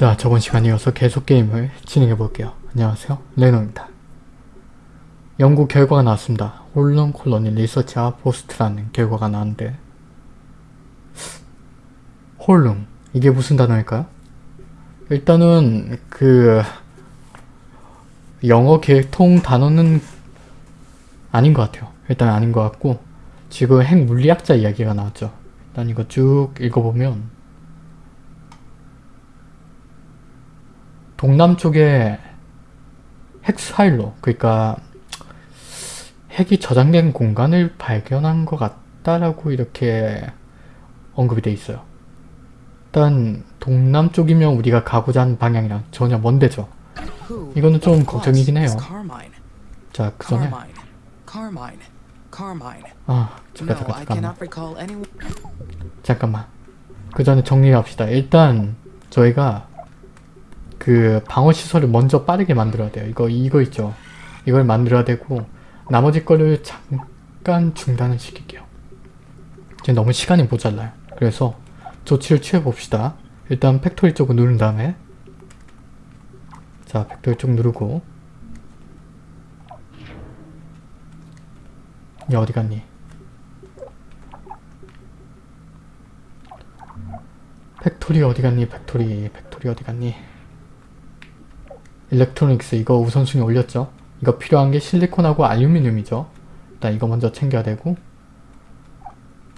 자, 저번 시간에 이어서 계속 게임을 진행해 볼게요. 안녕하세요. 레노입니다. 연구 결과가 나왔습니다. 홀론 colony research outpost라는 결과가 나왔는데 홀룸 이게 무슨 단어일까요? 일단은 그 영어 계통 단어는 아닌 것 같아요. 일단 아닌 것 같고 지금 핵 물리학자 이야기가 나왔죠. 일단 이거 쭉 읽어보면 동남쪽에 핵 사일로 그러니까 핵이 저장된 공간을 발견한 것 같다라고 이렇게 언급이 돼 있어요. 일단 동남쪽이면 우리가 가고자 하는 방향이랑 전혀 먼 데죠. 이거는 좀 걱정이긴 해요. 자, 그 전에. 아 잠깐 잠깐 잠깐만. 잠깐만 그 전에 정리합시다. 일단 저희가 그 방어 시설을 먼저 빠르게 만들어야 돼요. 이거 이거 있죠. 이걸 만들어야 되고 나머지 거를 잠깐 중단을 시킬게요. 지금 너무 시간이 모자라요. 그래서 조치를 취해 봅시다. 일단 factory 쪽을 누른 다음에 자 factory 쪽 누르고 얘 어디 갔니? factory 어디 갔니? factory factory 어디 갔니? electronics 이거 우선순위 올렸죠? 이거 필요한 게 실리콘하고 알루미늄이죠? 일단 이거 먼저 챙겨야 되고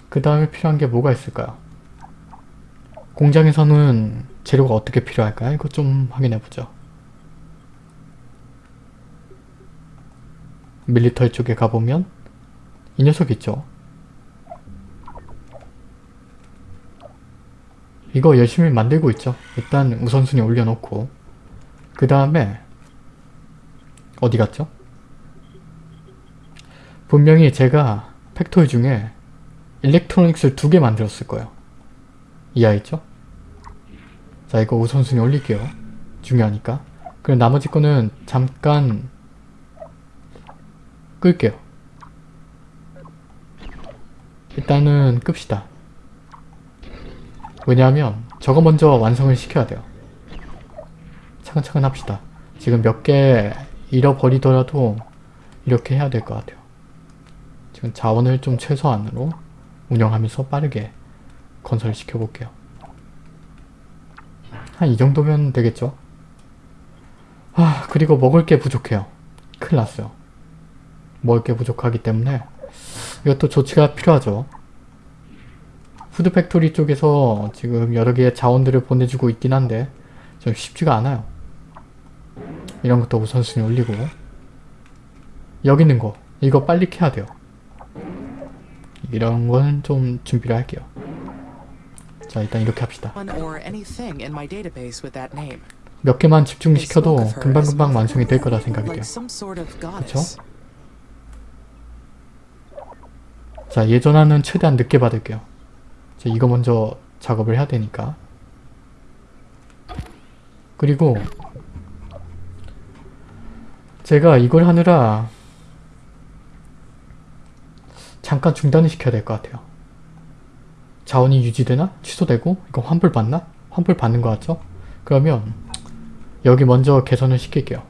그 다음에 필요한 게 뭐가 있을까요? 공장에서는 재료가 어떻게 필요할까요? 이거 좀 확인해보죠. military 쪽에 가보면 이 녀석 있죠? 이거 열심히 만들고 있죠. 일단 우선순위 올려놓고 그 다음에 어디 갔죠? 분명히 제가 factory 중에 electronics를 두 개 만들었을 거예요. 이해했죠? 자 이거 우선순위 올릴게요. 중요하니까. 그럼 나머지 거는 잠깐 끌게요. 일단은 끕시다. 왜냐하면 저거 먼저 완성을 시켜야 돼요. 차근차근 합시다. 지금 몇 개 잃어버리더라도 이렇게 해야 될 것 같아요. 지금 자원을 좀 최소한으로 운영하면서 빠르게 건설을 시켜 볼게요. 한 이 정도면 되겠죠? 아 그리고 먹을 게 부족해요. 큰일 났어요. 먹을 게 부족하기 때문에 이것도 조치가 필요하죠. food factory 쪽에서 지금 여러 개의 자원들을 보내주고 있긴 한데 좀 쉽지가 않아요. 이런 것도 우선순위 올리고 여기 있는 거 이거 빨리 캐야 돼요. 이런 건 좀 준비를 할게요. 자 일단 이렇게 합시다. 몇 개만 집중시켜도 금방금방 완성이 될 거라 생각이 돼요. goddess. 자 예전화는 최대한 늦게 받을게요. 자, 이거 먼저 작업을 해야 되니까. 그리고 제가 이걸 하느라 잠깐 중단을 시켜야 될 것 같아요. 자원이 유지되나? 취소되고? 이거 환불 받나? 환불 받는 것 같죠? 그러면 여기 먼저 개선을 시킬게요.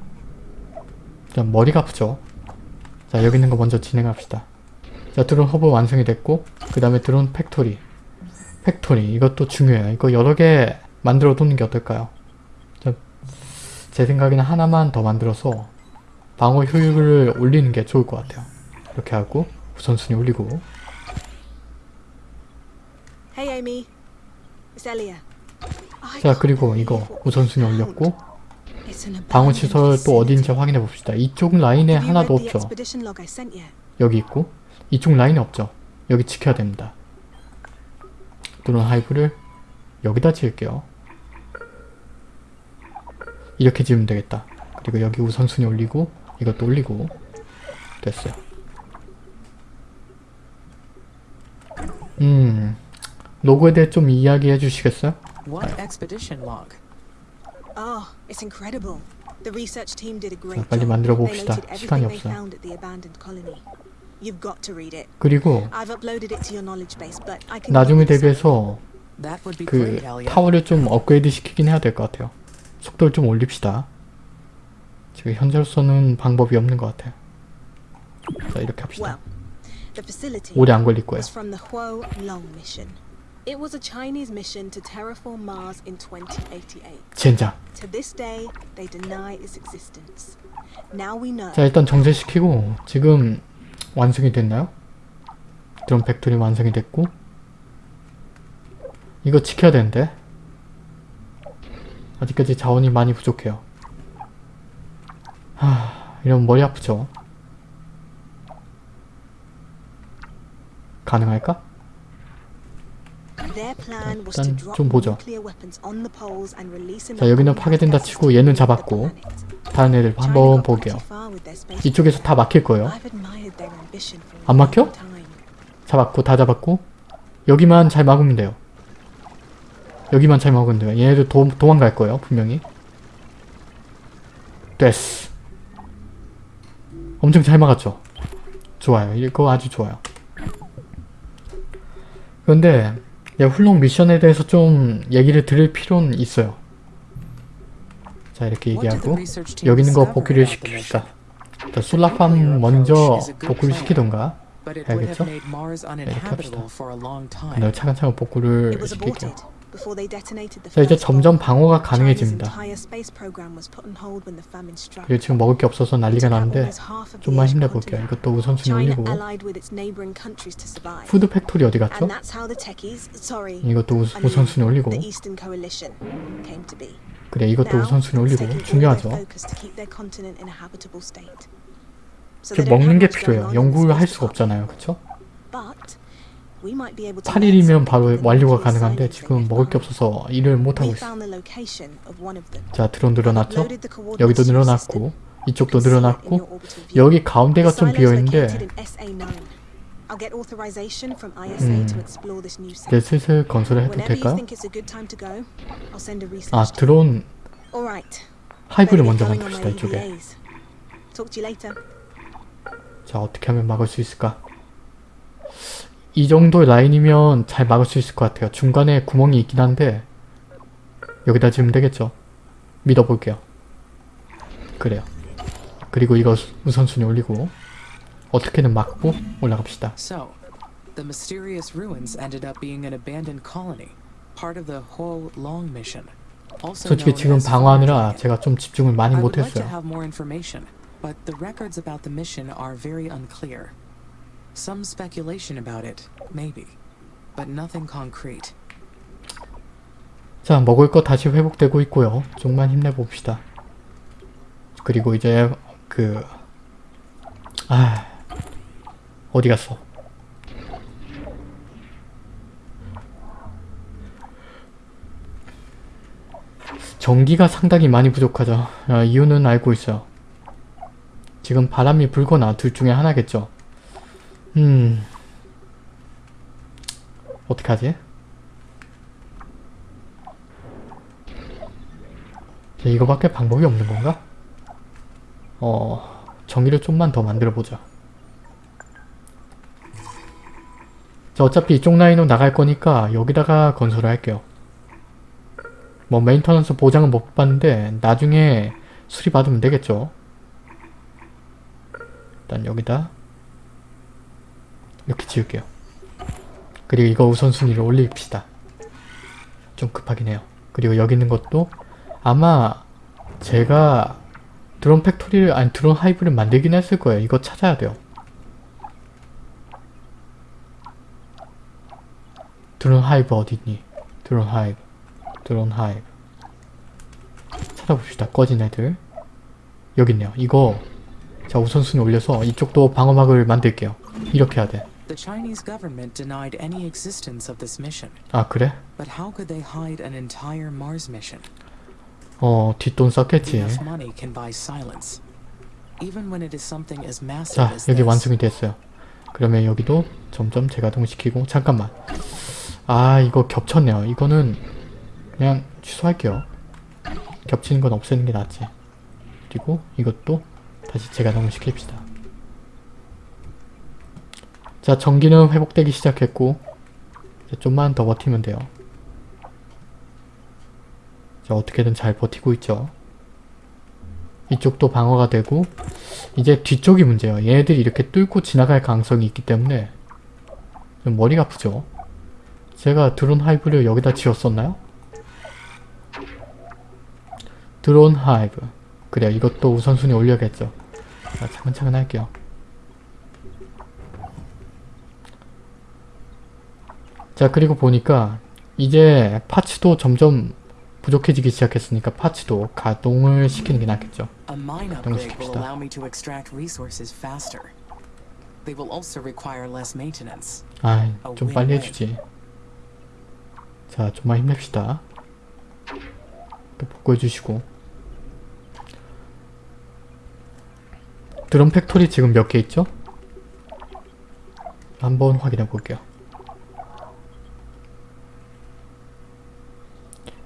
자, 머리가 아프죠? 자 여기 있는 거 먼저 진행합시다. 자 드론 허브 완성이 됐고 그 다음에 드론 factory factory 이것도 중요해요. 이거 여러 개 만들어 두는 게 어떨까요? 자, 제 생각에는 하나만 더 만들어서 방어 효율을 올리는 게 좋을 것 같아요. 이렇게 하고 우선순위 올리고 Hey Amy, 자 그리고 이거 우선순위 올렸고 found. It's an 방어 abandoned 시설 또 어디인지. 확인해 봅시다. 이쪽 라인에 하나도 없죠. 여기 있고 이쪽 라인에 없죠. 여기 지켜야 됩니다. 드론 하이브를 여기다 지을게요. 이렇게 지으면 되겠다. 그리고 여기 우선순위 올리고 이것도 올리고 됐어요. 음 로고에 대해 좀 이야기해 주시겠어요? What expedition log? Oh, it's incredible. The research team did a great 자, 빨리 job. 만들어 봅시다. 시간이 없어요. You've got to read it. 그리고 I've uploaded it to your knowledge base, but I can 나중에 대비해서 그. 타워를 좀 업그레이드 시키긴 해야 될 것 같아요. 속도를 좀 올립시다. 지금 현재로서는 방법이 없는 것 같아요. 자 이렇게 합시다. 오래 안 걸릴 거예요. was from the Huo Long mission. It was a Chinese mission to terraform Mars in 2088. 젠장. To this day, they deny its existence. Now we know. 자 일단 정제시키고 지금 완성이 됐나요? 드론 factory 완성이 됐고 이거 지켜야 되는데 아직까지 자원이 많이 부족해요 하... 이러면 머리 아프죠? 가능할까? 일단 좀 보죠. 자 여기는 파괴된다 치고 얘는 잡았고. 다른 애들 한번 볼게요 이쪽에서 다 막힐 거예요 안 막혀? 잡았고 다 잡았고 여기만 잘 막으면 돼요 여기만 잘 막으면 돼요 얘네들 도, 도망갈 거예요 분명히 됐어 엄청 잘 막았죠 좋아요 이거 아주 좋아요 그런데 야, 훌렁 미션에 대해서 좀 얘기를 들을 필요는 있어요 자 이렇게 얘기하고 여기 있는 거 복귀를? 시킵시다 자, solar farm 먼저 복구를 시키던가 for a long time. 내가 차근차근 복구를 시킬게요 자 이제 점점. 방어가 가능해집니다. 그리고 지금 먹을 게 없어서 난리가 나는데 좀만 힘내볼게요. 이것도 우선순위 올리고. food factory 어디 갔죠? 이것도 우, 우선순위 올리고. 그래 이것도 우선순위 올리고 중요하죠. 그 don't 먹는 게 필요해요. 연구를 할 수가 없잖아요. 그쵸? 8일이면 learn 바로 완료가 가능한데 지금 먹을 게. 없어서 일을 못하고 있어. 자 드론 늘어났죠? 여기도. 늘어났고 이쪽도 늘어났고. 여기 가운데가 좀 비어있는데 in SA9. I'll get authorization from ISA to explore this new 이제. 슬슬 건설을 해도 될까요? 아. 드론. 하이브를 먼저 만듭시다 이쪽에. 자 어떻게 하면 막을 수 있을까? 이 정도 라인이면 잘 막을 수 있을 것 같아요. 중간에 구멍이 있긴 한데 여기다 지으면 되겠죠. 믿어볼게요. 그래요. 그리고 이거 수- 우선순위 올리고 어떻게든 막고 올라갑시다. So, the mysterious ruins ended up being an abandoned colony, part of the Huo Long mission. 솔직히 지금 방어하느라. 제가 좀 집중을 많이 못했어요. have more information, but the records about the mission are very unclear. Some speculation about it, maybe, but nothing concrete. 자 먹을 거 다시 회복되고 있고요. 좀만 힘내봅시다. 그리고 이제 그... 아... 어디 갔어? 전기가 상당히 많이 부족하죠. 아, 이유는 알고 있어요. 지금 바람이 불거나 둘 중에 하나겠죠. 음... 어떡하지? 자, 이거밖에 방법이 없는 건가? 어... 전기를 좀만 더 만들어보자. 자, 어차피 이쪽 라인으로 나갈 거니까 여기다가 건설을 할게요. 뭐 maintenance 보장은 못 받는데 나중에 수리 받으면 되겠죠. 일단 여기다 이렇게 지을게요. 그리고 이거 우선순위를 올립시다. 좀 급하긴 해요. 그리고 여기 있는 것도 아마 제가 드론 factory를 아니 드론 hive를 만들긴 했을 거예요. 이거 찾아야 돼요. 드론 hive 어디있니? 드론 hive 드론 hive 찾아봅시다. 꺼진 애들 여기 있네요. 이거 자 우선순위 올려서 이쪽도 방어막을 만들게요. 이렇게 해야 돼. The Chinese government denied any existence of this mission, 아 그래? but how could they hide an entire Mars mission? 어 뒷돈 썼겠지. Enough money can buy silence. Even when it is something as massive 자 as 여기 this. 완성이 됐어요. 그러면 여기도 점점 재가동시키고 잠깐만 아 이거 겹쳤네요. 이거는 그냥 취소할게요. 겹치는 건 없애는 게 낫지. 그리고 이것도 다시 재가동을 시킵시다. 자 전기는 회복되기 시작했고 좀만 더 버티면 돼요. 자, 어떻게든 잘 버티고 있죠. 이쪽도 방어가 되고 이제 뒤쪽이 문제예요. 얘네들이 이렇게 뚫고 지나갈 가능성이 있기 때문에 좀 머리가 아프죠. 제가 드론 hive를 여기다 지었었나요? 드론 hive 그래요. 이것도 우선순위 올려야겠죠. 자, 차근차근 할게요. 자 그리고 보니까 이제 parts도 점점 부족해지기 시작했으니까 parts도 가동을 시키는 게 낫겠죠. Maintenance. 아이 어, 좀 왜, 빨리 왜? 해주지. 자 좀만 힘냅시다. 또 복구해주시고 드론 factory 지금 몇 개 있죠? 한번 확인해 볼게요.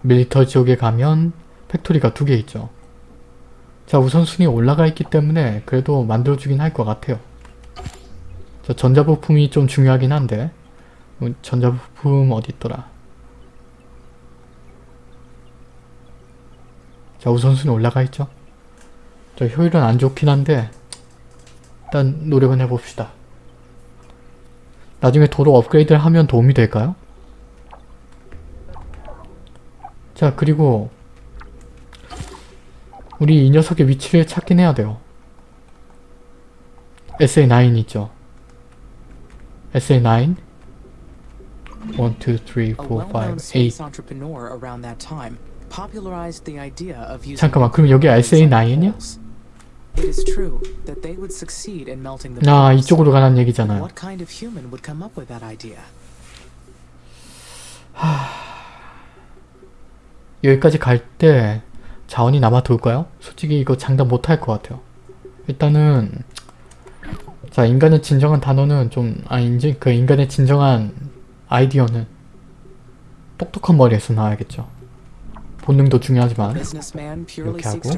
military 지역에 가면 factory가 두 개 있죠. 자 우선순위 올라가 있기 때문에 그래도 만들어주긴 할 것 같아요. 자 전자부품이 좀 중요하긴 한데 어, 전자부품 어디 있더라. 자 우선순위 올라가 있죠. 자 효율은 안 좋긴 한데 일단 노력은 해봅시다. 나중에 도로 업그레이드를 하면 도움이 될까요? 자 그리고 우리 이 녀석의 위치를 찾긴 해야 돼요. SA9 있죠. SA9 1, 2, 3, 4, 5, A well-known 8 space entrepreneur around that time popularized the idea of using 잠깐만 그럼 여기 SA9이냐? It is true that they would succeed in melting the 아 metals. 이쪽으로 가는 얘기잖아요. What kind of human would come up with that idea? 여기까지 갈 때 자원이 남아 돌까요? 솔직히 이거 장담 못할 것 같아요. 일단은 자 인간의 진정한 단어는 좀 아닌지 그 인간의 진정한 아이디어는 똑똑한 머리에서 나와야겠죠. 본능도 중요하지만 이렇게 하고.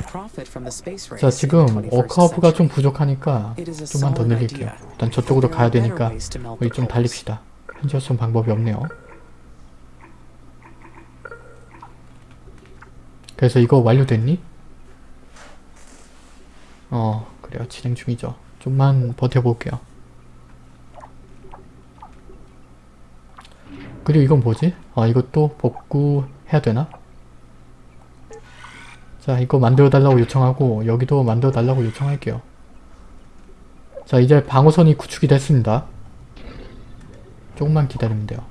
자 지금 21st 워크아웃가 좀. 부족하니까 좀만 더 늘릴게요. 일단 저쪽으로 가야 되니까 우리 좀. 달립시다. 현재로선 방법이 없네요. 그래서 이거 완료됐니? 어 그래요 진행 중이죠. 좀만 버텨볼게요. 그리고 이건 뭐지? 아 이것도 복구 해야 되나? 자 이거 만들어 달라고 요청하고 여기도 만들어 달라고 요청할게요. 자 이제 방어선이 구축이 됐습니다. 조금만 기다리면 돼요.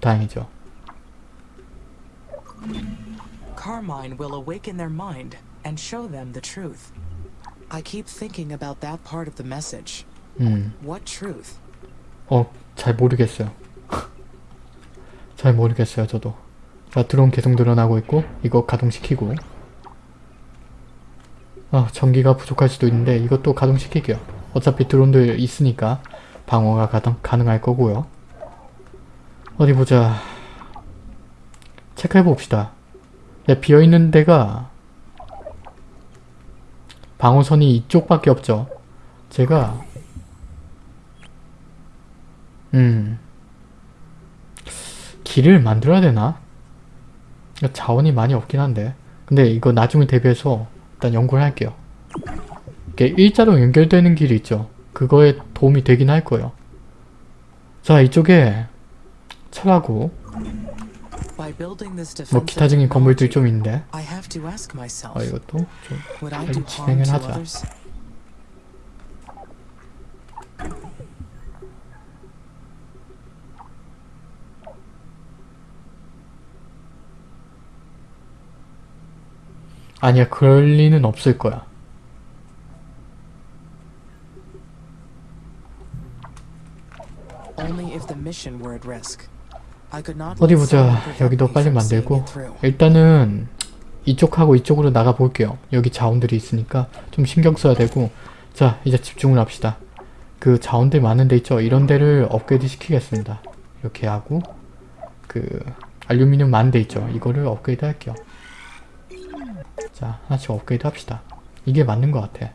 다행이죠. Carmine will awaken their mind and show them the truth. I keep thinking about that part of the message. 음, What truth? 어, 잘 모르겠어요. 잘 모르겠어요, 저도. 자, 드론 계속 늘어나고 있고, 이거 가동시키고. 아, 전기가 부족할 수도 있는데, 이것도 가동시킬게요. 어차피 드론들 있으니까, 방어가 가능, 가능할 거고요. 어디 보자. 체크해 봅시다. 야, 비어있는 데가, 방어선이 이쪽밖에 없죠. 제가, 음. 길을 만들어야 되나? 자원이 많이 없긴 한데. 근데 이거 나중을 대비해서 일단 연구를 할게요. 일자로 연결되는 길이 있죠. 그거에 도움이 되긴 할 거예요. 자, 이쪽에 철하고 뭐 기타적인 건물들이 좀 있는데 I have to ask myself, 어, 이것도 좀 진행을 to 하자. 아니야 그럴 리는 없을 거야. Only if the mission were at risk. 어디 보자. 여기도 빨리 만들고. 일단은 이쪽하고 이쪽으로 나가 볼게요. 여기 자원들이 있으니까 좀 신경 써야 되고 자 이제 집중을 합시다. 그 자원들 많은 데 있죠? 이런 데를 업그레이드 시키겠습니다. 이렇게 하고 그 알루미늄 많은 데 있죠? 이거를 업그레이드 할게요. 자 하나씩 업그레이드 합시다. 이게 맞는 것 같아.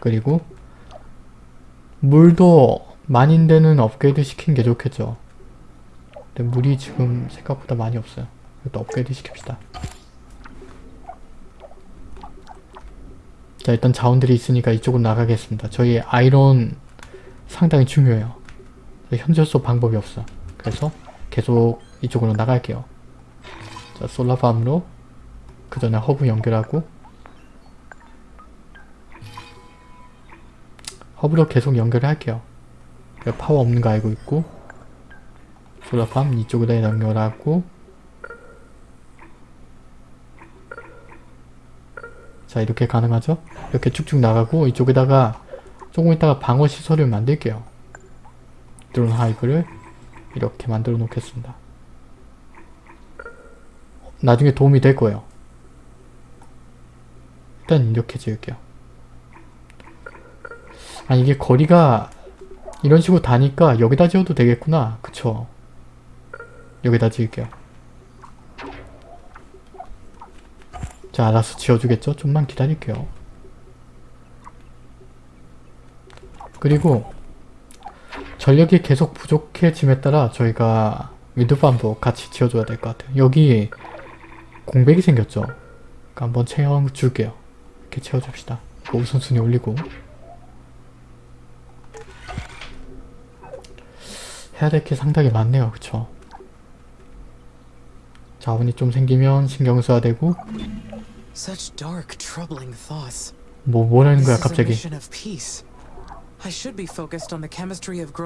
그리고 물도 많은 데는 업그레이드 시키는 게 좋겠죠. 근데 물이 지금 생각보다 많이 없어요. 이것도 업그레이드 시킵시다. 자 일단 자원들이 있으니까 이쪽으로 나가겠습니다. 저희 아이론 상당히 중요해요. 현재로서 방법이 없어. 그래서 계속 이쪽으로 나갈게요. 자 solar farm으로 그 전에 허브 연결하고 허브로 계속 연결을 할게요. 그 파워 없는 거 알고 있고 solar farm 이쪽으로 연결하고 자 이렇게 가능하죠? 이렇게 쭉쭉 나가고 이쪽에다가 조금 있다가 방어 시설을 만들게요. 드론 하이브를 이렇게 만들어 놓겠습니다. 나중에 도움이 될 거예요. 일단 이렇게 지을게요. 아 이게 거리가 이런 식으로 다니까 여기다 지어도 되겠구나. 그쵸? 여기다 지을게요. 자 알아서 지어주겠죠? 좀만 기다릴게요. 그리고 전력이 계속 부족해짐에 따라 저희가 윈드팜도 같이 지어줘야 될 것 같아요. 여기 공백이 생겼죠? 그러니까 한번 채워줄게요. 이렇게 채워줍시다. 이거 우선순위 올리고 해야 될 게 상당히 많네요. 그쵸? 자원이 좀 생기면 신경 써야 되고. 뭐 뭐라는 거야 갑자기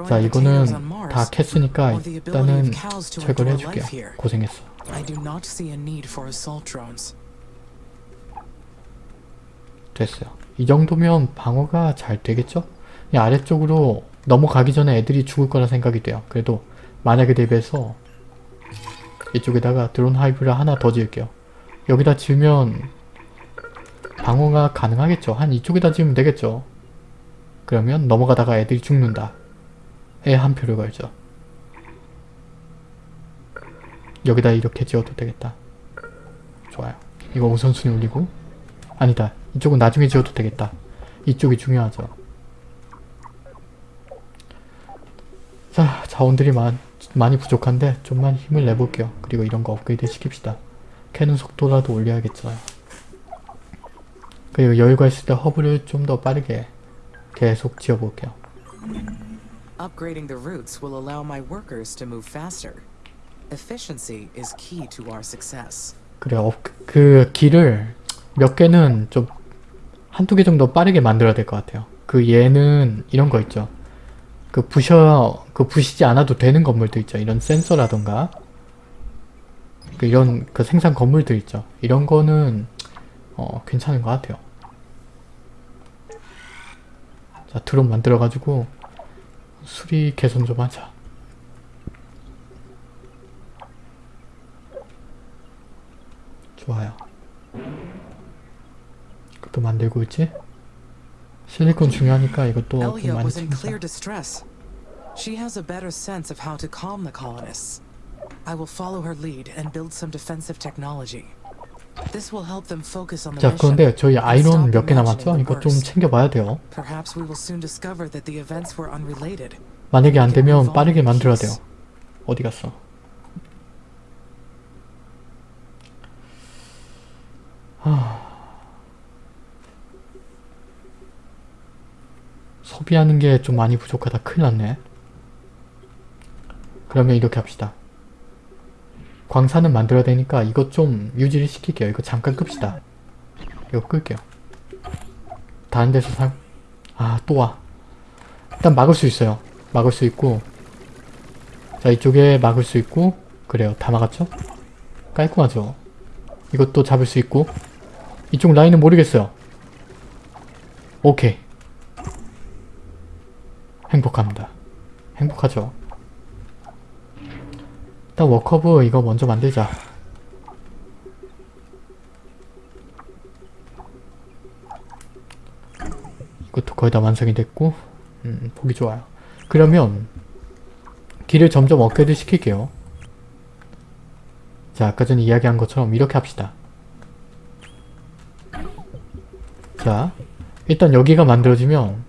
자 이거는. 다 캤으니까 일단은 endure 해줄게요. 고생했어. 됐어요 이 정도면 방어가 잘 되겠죠? 이 아래쪽으로 넘어가기 전에 애들이 죽을 거라 생각이 돼요 그래도 만약에 대비해서 이쪽에다가 드론 하이브를 하나 더 지을게요. 여기다 지으면 방어가 가능하겠죠? 한 이쪽에다 지으면 되겠죠? 그러면 넘어가다가 애들이 죽는다. 에한 표를 걸죠. 여기다 이렇게 지어도 되겠다. 좋아요. 이거 우선순위 올리고. 아니다. 이쪽은 나중에 지어도 되겠다. 이쪽이 중요하죠. 자 자원들이 많, 많이 부족한데 좀만 힘을 내볼게요. 그리고 이런 거 업그레이드 시킵시다. 캐는 속도라도 올려야겠어요 그리고 여유가 있을 때 허브를 좀 더 빠르게 계속 지어볼게요. Upgrading the routes will allow my workers to move faster. Efficiency is key to our success. 그래 어, 그 길을 몇 개는 좀 한두 개 정도 빠르게 만들어야 될 것 같아요. 그 얘는 이런 거 있죠 그 부셔 그 부시지 않아도 되는 건물도 있죠. 이런 센서라던가. 그 이런 그 생산 건물들 있죠. 이런 거는 어 괜찮은 것 같아요. 자 드론 만들어 가지고 수리 개선 좀 하자. 좋아요. 그것도 만들고 있지? 실리콘 중요하니까 이것도 좀 많이 챙기자. She has a better sense of how to calm the colonists. I will follow her lead and build some defensive technology. This will help them focus on the 자. 그런데 저희 아이론 몇 개 남았죠? 이거 좀. 챙겨봐야 돼요 Perhaps we will soon discover that the events were unrelated. 만약에 안 되면 빠르게 만들어야. 돼요 어디 갔어? 하... 소비하는 게 좀 많이 부족하다. 큰일 났네. 그러면 이렇게 합시다. 광산은 만들어야 되니까 이것 좀 유지를 시킬게요. 이거 잠깐 끕시다. 이거 끌게요. 다른 데서 살... 아 또 와. 일단 막을 수 있어요. 막을 수 있고. 자 이쪽에 막을 수 있고. 그래요. 다 막았죠? 깔끔하죠? 이것도 잡을 수 있고. 이쪽 라인은 모르겠어요. 오케이 행복합니다 행복하죠? 일단 워커브 이거 먼저 만들자 이것도 거의 다 완성이 됐고 음, 보기 좋아요 그러면 길을 점점 업그레이드 시킬게요. 자, 아까 전에 이야기한 것처럼 이렇게 합시다. 자, 일단 여기가 만들어지면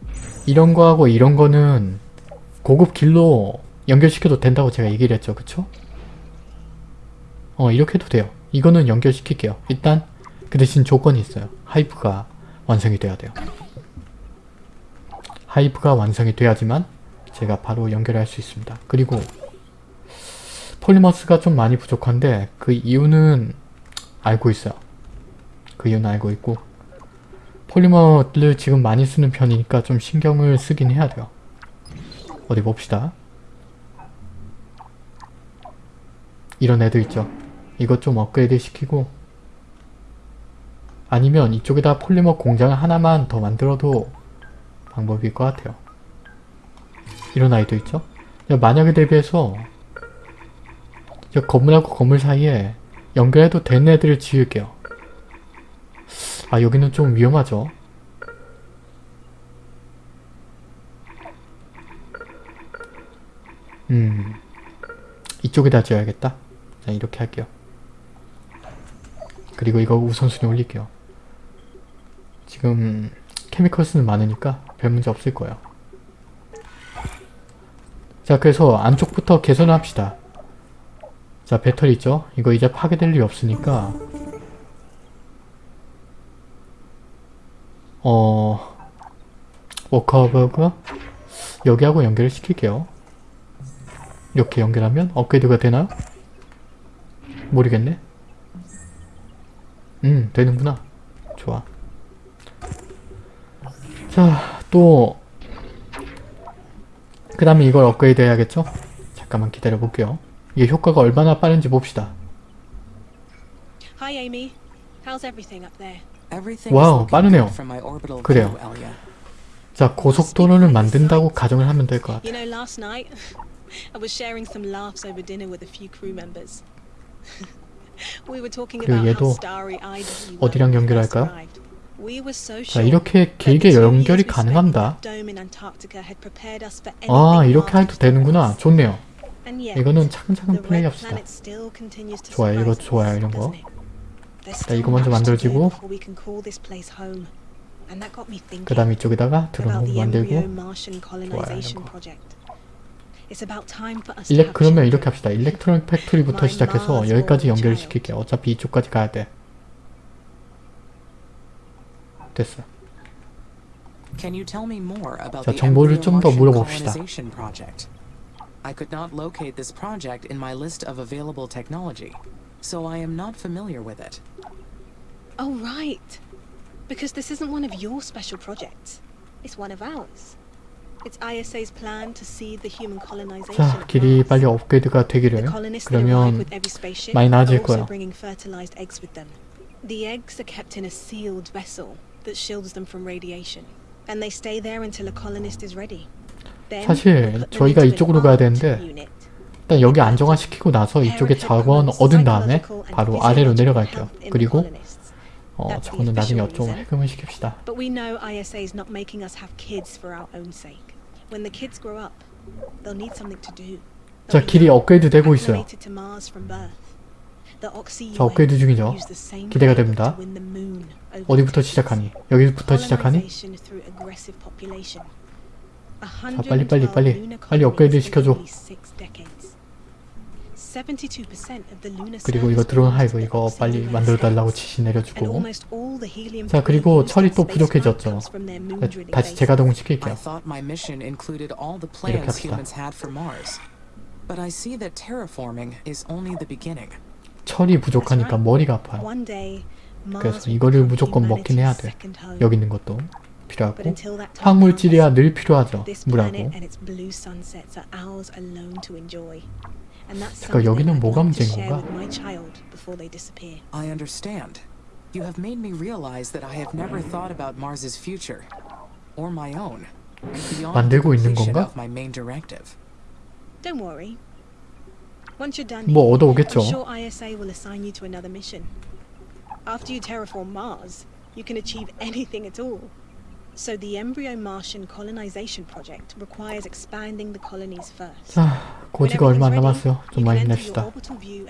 이런 거하고 이런 거는 고급 길로 연결시켜도 된다고 제가 얘기를 했죠. 그쵸? 어 이렇게 해도 돼요. 이거는 연결시킬게요. 일단 그 대신 조건이 있어요. 하이브가 완성이 돼야 돼요. 하이브가 완성이 돼야지만 제가 바로 연결할 수 있습니다. 그리고 폴리머스가 좀 많이 부족한데 그 이유는 알고 있어요. 그 이유는 알고 있고 폴리머를 지금 많이 쓰는 편이니까 좀 신경을 쓰긴 해야 돼요. 어디 봅시다. 이런 애들 있죠. 이것 좀 업그레이드 시키고 아니면 이쪽에다 폴리머 공장을 하나만 더 만들어도 방법일 것 같아요. 이런 아이도 있죠. 만약에 대비해서 저 건물하고 건물 사이에 연결해도 되는 애들을 지을게요. 아 여기는 좀 위험하죠. 음 이쪽에다 지어야겠다. 자 이렇게 할게요. 그리고 이거 우선순위 올릴게요. 지금 케미컬스는 많으니까 별 문제 없을 거예요. 자 그래서 안쪽부터 개선을 합시다. 자 배터리 있죠? 이거 이제 파괴될 일이 없으니까 어... 워커버그 여기하고 연결을 시킬게요. 이렇게 연결하면 업그레이드가 되나요? 모르겠네. 음 되는구나. 좋아. 자, 또, 그 다음에 이걸 업그레이드 해야겠죠? 잠깐만 기다려 볼게요. 이게 효과가 얼마나 빠른지 봅시다. Hi, Amy. How's everything up there? wow, 빠르네요. 그래요. 자, 고속도로를 만든다고 가정을 하면 될 것 같아요. 그리고 얘도 어디랑 연결할까요? 자, 이렇게 길게 연결이 가능합니다. 아, 이렇게 해도 되는구나. 좋네요. 이거는 차근차근 the 플레이 red 합시다. planet still continues to 좋아요, 이거 좋아요, us, 이런 거. 자, 이거 먼저 만들어지고. 그 다음 이쪽에다가 드론 about 홈 the embryo 만들고 to 일렉 그러면. 이렇게 합시다. 일렉트로닉 팩토리부터 시작해서 여기까지 child. 시킬게요. 어차피 이쪽까지 가야 돼. 됐어. 자, 정보를 좀 더 물어봅시다. colonization project? I could not locate this project in my list of available technology, so I am not familiar with it. Oh, right. Because this isn't one of your special projects. It's one of ours. It's ISA's plan to seed the human colonization 자, 길이. 빨리 업그레이드가 되기를. 그러면 많이 나아질 거예요. bringing fertilized eggs with them. The eggs are kept in a sealed vessel that shields them from radiation, and they stay there until a colonist is ready. 사실 저희가 이쪽으로 가야 되는데. 일단 여기 안정화시키고 나서 이쪽에 자원 얻은 다음에 바로 아래로 내려갈게요. 그리고 어, 저거는 나중에 좀 해금을 시킵시다. But we know ISA is not making us have kids for our own sake. When the kids grow up, they'll need something to do. 자, 길이 업그레이드 되고 있어요. 자, 업그레이드 중이죠. 기대가 됩니다. 어디부터 시작하니? 여기부터 시작하니? 자, 빨리, 빨리, 빨리. 빨리 업그레이드 시켜줘. 그리고 이거 드론 하이브 이거 빨리 만들어달라고 지시 내려주고 자, 그리고 철이 또 부족해졌죠. 네, 다시 재가동을 I 시킬게요. thought my mission included all the 이렇게 plans 합시다. humans had for Mars. But I see that terraforming is only the beginning. 철이 부족하니까 머리가 아파요. 그래서 이거를 무조건 먹긴 해야 돼. 여기 있는 것도 필요하고 황물질이야 늘 필요하죠. 물하고 잠깐 여기는 뭐가 문제인 건가? I understand. You have made me realize that I have never thought about Mars's future or my own beyond the 만들고 있는 completion 건가? of my main directive. Don't worry. Once you're done 뭐 here, 얻어오겠죠. I'm sure ISA will assign you to another mission. After you terraform Mars, you can achieve anything at all. So the embryo Martian colonization project requires expanding the colonies first. 자, 고지가 얼마 안 남았어요. 좀 많이 힘냅시다.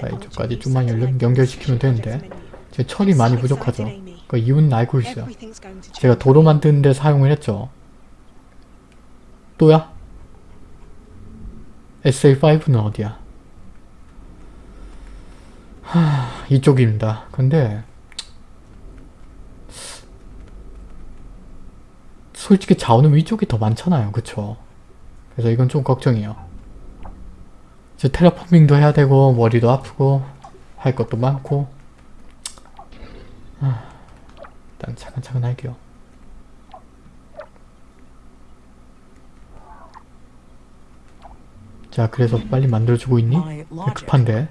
자, 이쪽까지 좀만 연결, 연결시키면 되는데 제 철이 많이 부족하죠. 그 이유는 알고 있어요. 제가 도로 만드는 데 사용을 했죠. 또야? SA5는 어디야? 하, 이쪽입니다. 근데 솔직히 자원은 위쪽이 더 많잖아요. 그쵸? 그래서 이건 좀 걱정이에요. 이제 테라포밍도 해야 되고 머리도 아프고 할 것도 많고 하, 일단 차근차근 할게요. 자 그래서 빨리 만들어주고 있니? 급한데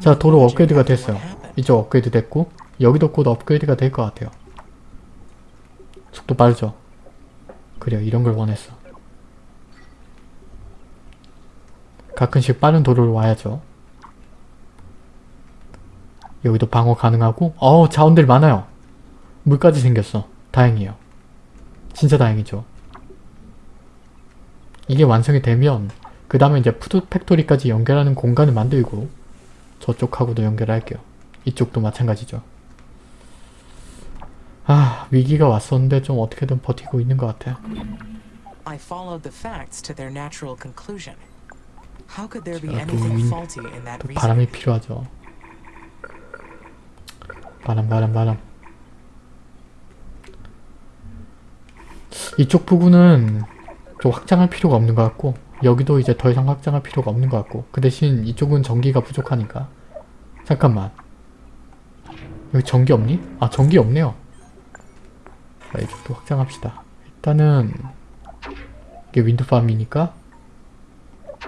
자 도로 업그레이드가 됐어요? 이쪽 업그레이드 됐고 여기도 곧 업그레이드가 될 것 같아요. 속도 빠르죠? 그래요. 이런 걸 원했어. 가끔씩 빠른 도로를 와야죠. 여기도 방어 가능하고 어우 자원들 많아요. 물까지 생겼어. 다행이에요. 진짜 다행이죠. 이게 완성이 되면 그 다음에 이제 food factory까지 연결하는 공간을 만들고 저쪽하고도 연결할게요. 이쪽도 마찬가지죠. 아 위기가 왔었는데 좀 어떻게든 버티고 있는 것 같아. I followed the facts to their natural conclusion. How could there be anything 윈- faulty in that 또 reasoning? 바람이 필요하죠. 바람 바람 바람. 이쪽 부분은 좀 확장할 필요가 없는 것 같고 여기도 이제 더 이상 확장할 필요가 없는 것 같고 그 대신 이쪽은 전기가 부족하니까 잠깐만 여기 전기 없니? 아 전기 없네요 자 이쪽도 확장합시다. 일단은 이게 윈드팜이니까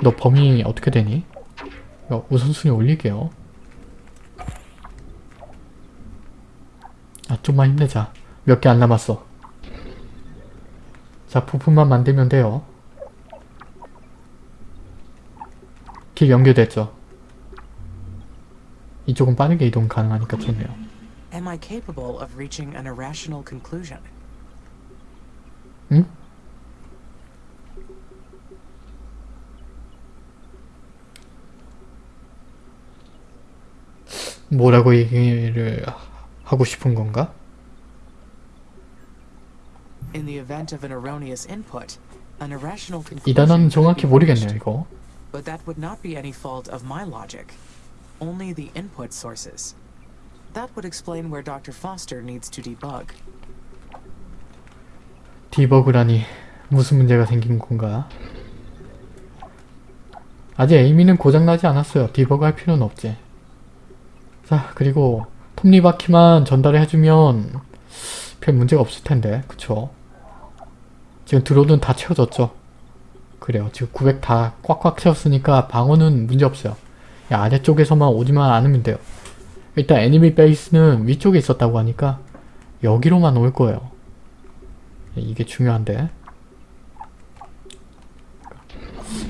너 범위 어떻게 되니? 우선순위 올릴게요. 아 좀만 힘내자. 몇 개 안 남았어. 자 부품만 만들면 돼요. 길 연결됐죠? 이쪽은 빠르게 이동 가능하니까 좋네요. Am I capable of reaching an irrational conclusion? 응? 뭐라고 얘기를 하고 싶은 건가? In the event of an erroneous input, an irrational 이 conclusion 단어는 정확히 모르겠네요. 이거 But that would not be any fault of my logic. Only the input sources. That would explain where Dr. Foster needs to debug. 디버그라니 무슨 문제가 생긴 건가? 아직 에이미는 고장나지 않았어요. 디버그 할 필요는 없지. 자 그리고 톱니바퀴만 전달을 해주면 별 문제가 없을 텐데 그쵸? 지금 드론은 다 채워졌죠? 그래요. 지금 900 다 꽉꽉 채웠으니까 방어는 문제 없어요. 이 아래쪽에서만 오지만 않으면 돼요. 일단 애니미 베이스는 위쪽에 있었다고 하니까 여기로만 올 거예요. 이게 중요한데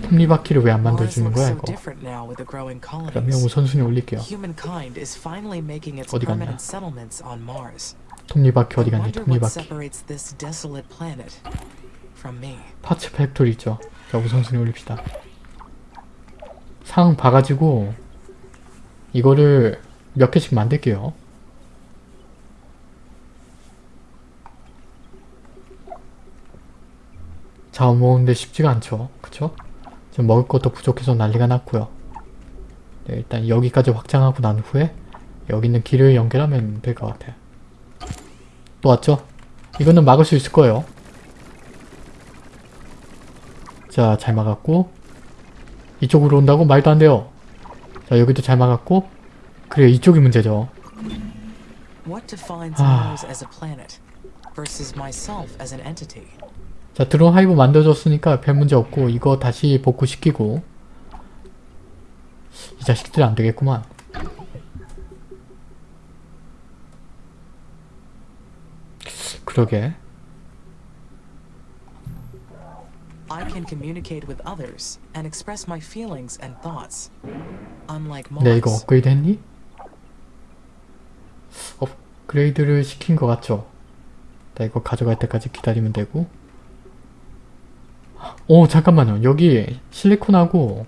톱니바퀴를 왜 안 만들어주는 거야 이거 그러면. 우선순위 올릴게요 어디 갔냐? 톱니바퀴 어디 갔니 what 톱니바퀴. parts factory 있죠 자 우선순위 올립시다 상 봐가지고 이거를 몇 개씩 만들게요 자원 모으는데 쉽지가 않죠 그쵸? 지금 먹을 것도 부족해서 난리가 났고요 네, 일단 여기까지 확장하고 난 후에 여기 있는 길을 연결하면 될 것 같아요 또 왔죠? 이거는 막을 수 있을 거예요 자, 잘 막았고 이쪽으로 온다고? 말도 안 돼요. 자, 여기도 잘 막았고 그래, 이쪽이 문제죠. What 자, 드론 하이브 만들어줬으니까 별 문제 없고 이거 다시 복구시키고 이 자식들 안 되겠구만. 그러게. I can communicate with others and express my feelings and thoughts. Unlike Mars, 네, 이거 업그레이드 했니? 업그레이드를 시킨 것 같죠? 나 이거 가져갈 때까지 기다리면 되고 오 잠깐만요. 여기 실리콘하고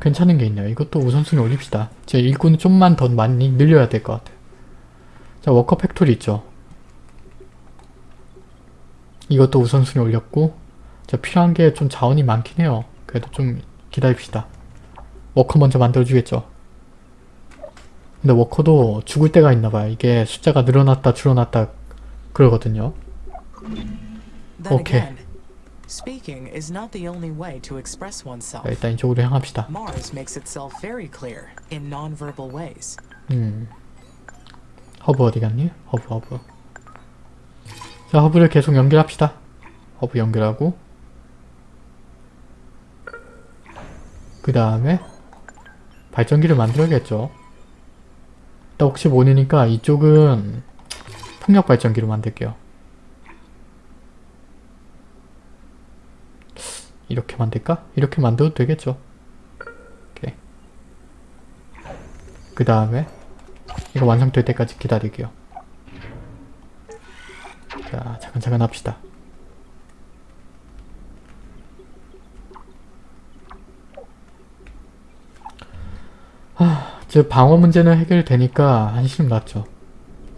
괜찮은 게 있네요. 이것도 우선순위 올립시다. 제 일꾼을 좀만 더 많이 늘려야 될 것 같아요. 자 worker factory 있죠? 이것도 우선순위 올렸고 자 필요한 게 좀 자원이 많긴 해요. 그래도 좀 기다립시다. 워커 먼저 만들어주겠죠. 근데 워커도 죽을 때가 있나봐요. 이게 숫자가 늘어났다 줄어났다 그러거든요. Again, speaking is not the only way to express 자, oneself. 일단 이쪽으로 향합시다. Mars makes itself very clear in non-verbal ways. 음. 허브 어디 갔니? 허브 허브. 자 허브를 계속 연결합시다. 허브 연결하고 그 다음에 발전기를 만들어야겠죠. 일단 혹시 모르니까 이쪽은 풍력 발전기로 만들게요. 이렇게 만들까? 이렇게 만들어도 되겠죠. 오케이. 그 다음에 이거 완성될 때까지 기다릴게요. 자, 차근차근 합시다. 하, 즉 방어 문제는 해결되니까 한시름 났죠.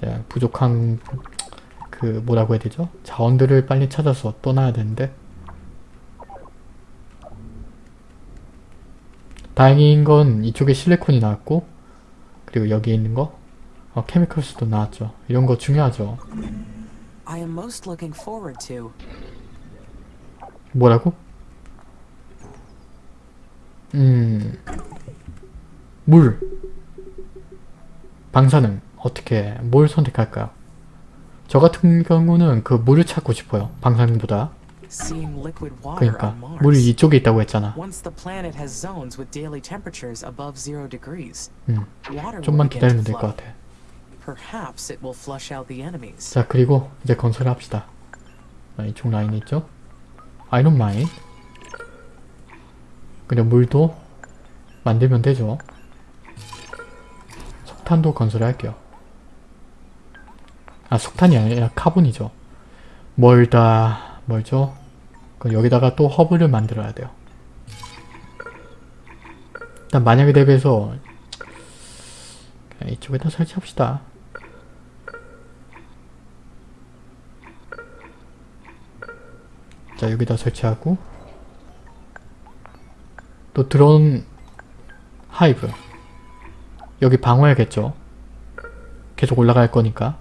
네, 부족한 그 뭐라고 해야 되죠? 자원들을 빨리 찾아서 떠나야 되는데 다행인 건 이쪽에 실리콘이 나왔고 그리고 여기 있는 거 어, 케미컬스도 나왔죠. 이런 거 중요하죠. 뭐라고? 음... 물 방사능 어떻게 뭘 선택할까요? 저 같은 경우는 그 물을 찾고 싶어요. 방사능보다. 그러니까. 물이 이쪽에 있다고 했잖아. 음, 좀만 기다리면 될 것. 같아. 자 그리고 이제 건설을 합시다. 자, 이쪽 라인 있죠? iron mine 그리고 물도 만들면 되죠. 석탄도 건설할게요. 아 석탄이 아니라 카본이죠. 멀다 멀죠? 그럼 여기다가 또 허브를 만들어야 돼요. 일단 만약에 대비해서 이쪽에다 설치합시다. 자 여기다 설치하고 또 드론 하이브 여기 방어해야겠죠 계속 올라갈 거니까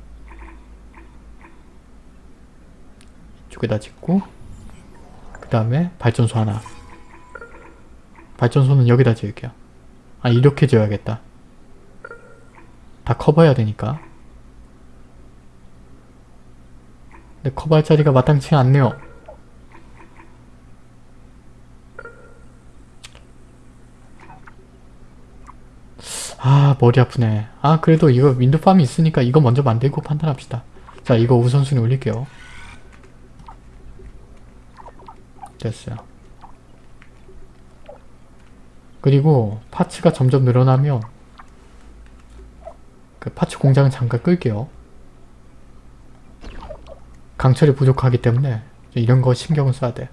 이쪽에다 짓고 그 다음에 발전소 하나. 발전소는 여기다 지을게요. 아 이렇게 지어야겠다. 다 커버해야 되니까. 근데 커버할 자리가 마땅치 않네요. 아 머리 아프네. 아 그래도 이거 윈드팜이 있으니까 이거 먼저 만들고 판단합시다. 자 이거 우선순위 올릴게요 됐어요 그리고 파츠가 점점 늘어나면 그 파츠 공장을 잠깐 끌게요 강철이 부족하기 때문에 이런 거 신경을 써야 돼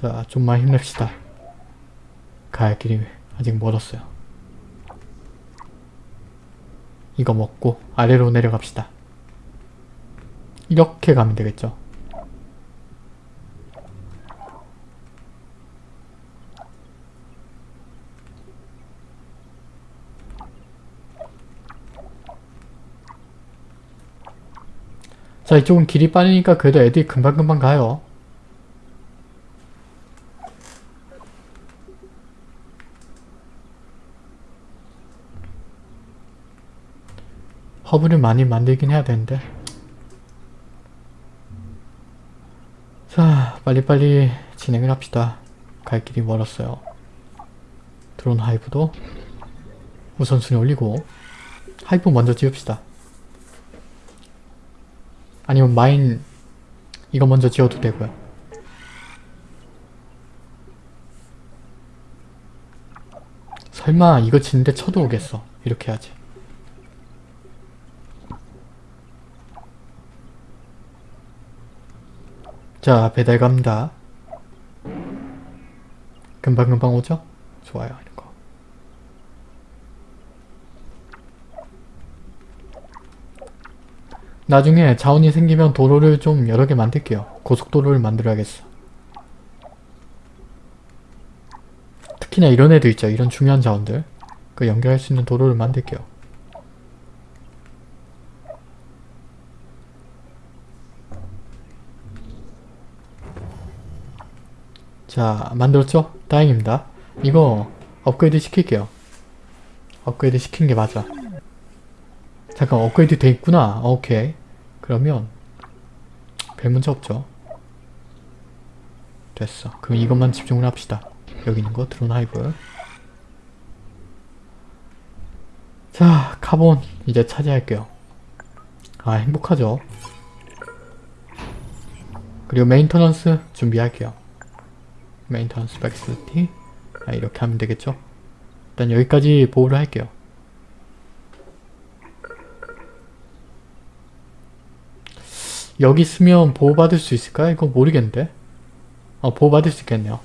자, 좀만 힘냅시다. 갈 길이 아직 멀었어요. 이거 먹고 아래로 내려갑시다. 이렇게 가면 되겠죠. 자 이쪽은 길이 빠르니까 그래도 애들이 금방금방 가요. 허브를 많이 만들긴 해야 되는데 자 빨리빨리 진행을 합시다. 갈 길이 멀었어요. 드론 하이브도 우선순위 올리고 하이브 먼저 지읍시다. 아니면 마인 이거 먼저 지어도 되고요. 설마 이거 짓는데 쳐들어오겠어. 이렇게 해야지 자 배달 갑니다 금방금방 오죠? 좋아요 이거 나중에 자원이 생기면 도로를 좀 여러 개 만들게요 고속도로를 만들어야겠어 특히나 이런 애들 있죠. 이런 중요한 자원들. 그 연결할 수 있는 도로를 만들게요. 자, 만들었죠? 다행입니다. 이거 업그레이드 시킬게요. 업그레이드 시킨 게 맞아. 잠깐 업그레이드 돼 있구나. 오케이. 그러면 별 문제 없죠. 됐어. 그럼 이것만 집중을 합시다. 여기 있는 거 드론 hive. 자, 카본 이제 차지할게요. 아, 행복하죠. 그리고 maintenance 준비할게요. maintenance 백스티 아, 이렇게 하면 되겠죠? 일단 여기까지 보호를 할게요. 여기 있으면 보호받을 수 있을까? 이거 모르겠는데? 어, 보호받을 수 있겠네요.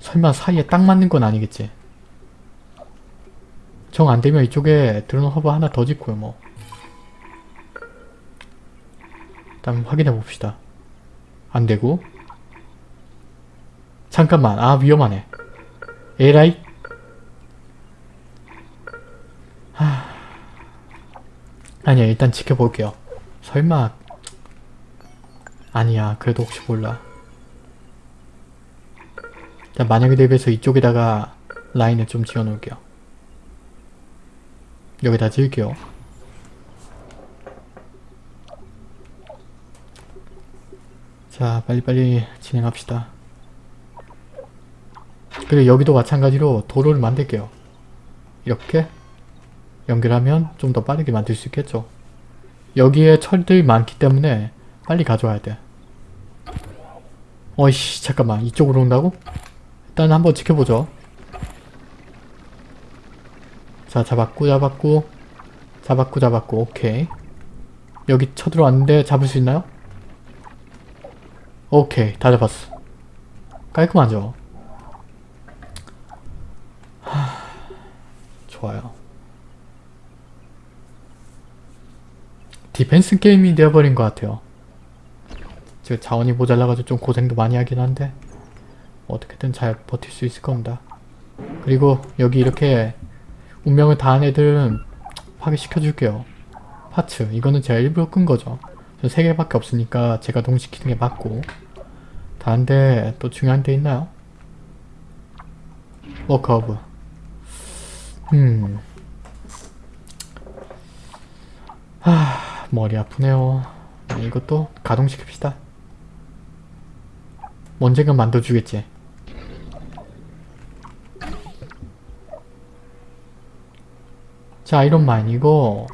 설마 사이에 딱 맞는 건 아니겠지? 정 안되면 이쪽에 드론 허브 하나 더 짓고요 뭐. 일단 확인해 봅시다. 안되고 잠깐만 아 위험하네. 에라이 하... 아니야 일단 지켜볼게요. 설마 아니야 그래도 혹시 몰라. 자, 만약에 대비해서 이쪽에다가 라인을 좀 지어 놓을게요. 여기다 지을게요. 자, 빨리빨리 진행합시다. 그리고 여기도 마찬가지로 도로를 만들게요. 이렇게 연결하면 좀 더 빠르게 만들 수 있겠죠. 여기에 철들이 많기 때문에 빨리 가져와야 돼. 어이씨 잠깐만 이쪽으로 온다고? 일단 한번 지켜보죠. 자 잡았고 잡았고 잡았고 잡았고 오케이 여기 쳐들어왔는데 잡을 수 있나요? 오케이 다 잡았어 깔끔하죠? 하... 좋아요 디펜스 게임이 되어버린 것 같아요 지금 자원이 모자라가지고 좀 고생도 많이 하긴 한데 어떻게든 잘 버틸 수 있을 겁니다. 그리고 여기 이렇게 운명을 다한 애들은 파괴시켜줄게요. parts 이거는 제가 일부러 끈 거죠. 저 3개밖에 없으니까 제가 동시키는 게 맞고 다른데 또 중요한 데 있나요? work 허브 음... 하... 머리 아프네요. 이것도 가동시킵시다. 언젠가 만들어주겠지. 자 아이론마인 이거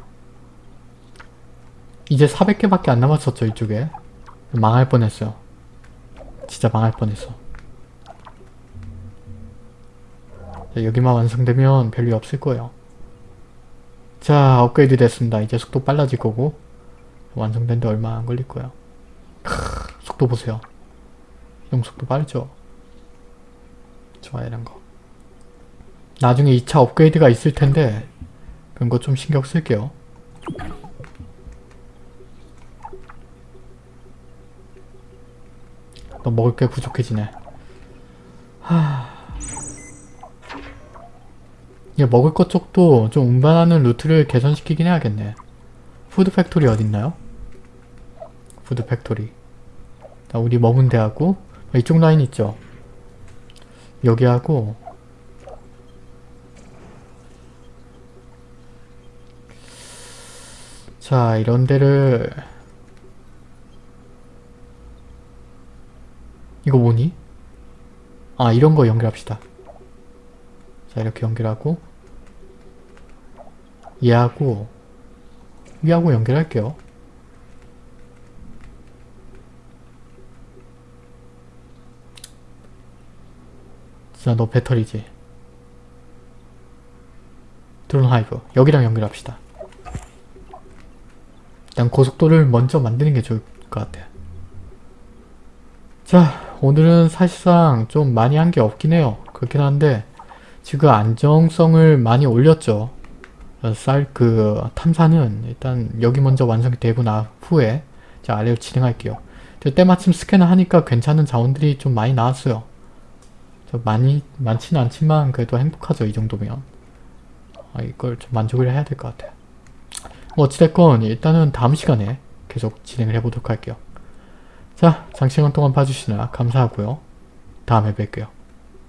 이제 400개밖에 안 남았었죠 이쪽에 망할 뻔했어요 진짜 망할 뻔했어 여기만 완성되면 별일 없을 거예요. 자 업그레이드 됐습니다. 이제 속도 빨라질 거고 완성된 데 얼마 안 걸릴 거예요. 크, 속도 보세요. 이동 속도 빠르죠? 좋아요 이런 거. 나중에 2차 업그레이드가 있을 텐데 그런 거 좀 신경 쓸게요. 너 먹을 게 부족해지네. 하... 이게 먹을 것 쪽도 좀 운반하는 루트를 개선시키긴 해야겠네. food factory 어딨나요? food factory. 자, 우리 머문 데하고 이쪽 라인 있죠? 여기하고 자 이런 데를 이거 뭐니? 아 이런 거 연결합시다 자 이렇게 연결하고 얘하고 위하고 연결할게요 자 너 배터리지 드론 하이브 여기랑 연결합시다 일단 고속도를 먼저 만드는 게 좋을 것 같아요. 자 오늘은 사실상 좀 많이 한 게 없긴 해요. 그렇긴 한데 지금 안정성을 많이 올렸죠. 쌀 그 탐사는 일단 여기 먼저 완성이 되고 나 후에 자 아래로 진행할게요. 때마침 스캐너 하니까 괜찮은 자원들이 좀 많이 나왔어요. 많이 많지는 않지만 그래도 행복하죠 이 정도면 아, 이걸 좀 만족을 해야 될 것 같아요 뭐 어찌됐건 일단은 다음 시간에 계속 진행을 해보도록 할게요 자 장시간 동안 봐주시느라 감사하고요 다음에 뵐게요